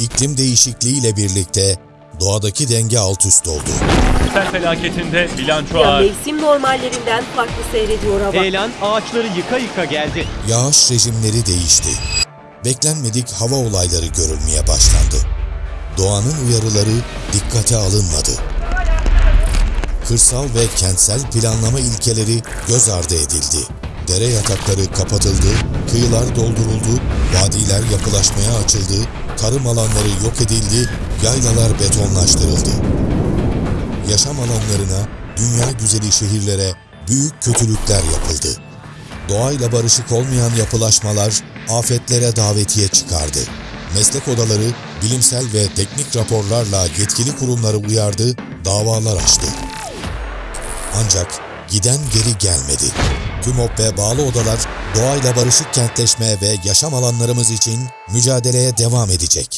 iklim değişikliğiyle birlikte doğadaki denge alt üst oldu. Sel felaketinde bilanço Ya ağır. mevsim normallerinden farklı seyrediyor hava. Heyelan ağaçları yıka yıka geldi. Yağış rejimleri değişti. Beklenmedik hava olayları görülmeye başlandı. Doğanın uyarıları dikkate alınmadı. Kırsal ve kentsel planlama ilkeleri göz ardı edildi. Dere yatakları kapatıldı, kıyılar dolduruldu, vadiler yapılaşmaya açıldı, tarım alanları yok edildi, yaylalar betonlaştırıldı. Yaşam alanlarına, dünya güzeli şehirlere büyük kötülükler yapıldı. Doğayla barışık olmayan yapılaşmalar afetlere davetiye çıkardı. Meslek odaları bilimsel ve teknik raporlarla yetkili kurumları uyardı, davalar açtı. Ancak giden geri gelmedi. TÜMOP ve bağlı odalar doğayla barışık kentleşme ve yaşam alanlarımız için mücadeleye devam edecek.